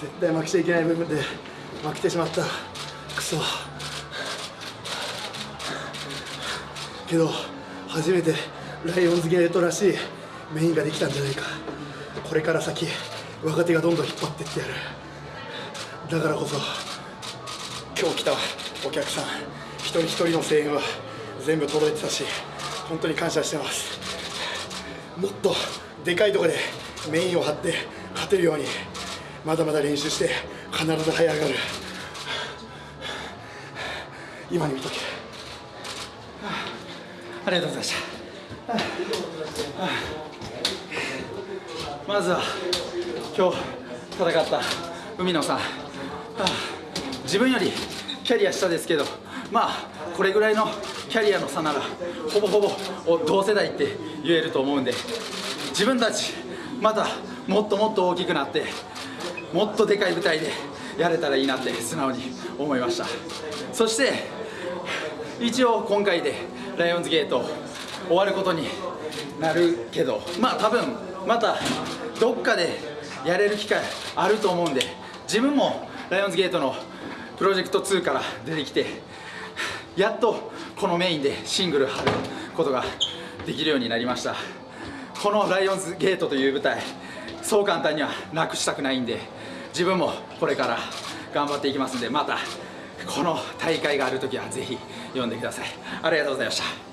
絶対負けちゃいけない部分で負けてしまった。クソ。けど初めてライオンズゲートらしいメインができたんじゃないか。これから先若手がどんどん引っ張ってってやる。だからこそ今日来たお客さん一人一人の声援は全部届いてたし本当に感謝してます。もっとでかいところでメインを張って勝てるように。まだまだ練習して必ず這い上がる。今に見とけ。ありがとうございました。まずは今日戦った海野さん。自分よりキャリア下ですけどまあこれぐらいのキャリアの差ならほぼほぼ同世代って言えると思うんで自分たちまたもっともっと大きくなってもっとでかい舞台でやれたらいいなって素直に思いました。そして一応今回でライオンズゲート終わることになるけどまあ多分またどっかでやれる機会あると思うんで自分もライオンズゲートのプロジェクト2から出てきてやっとこのメインでシングル張ることができるようになりました。このライオンズゲートという舞台そう簡単にはなくしたくないんで自分もこれから頑張っていきますんでまたこの大会がある時はぜひ読んでください。ありがとうございました。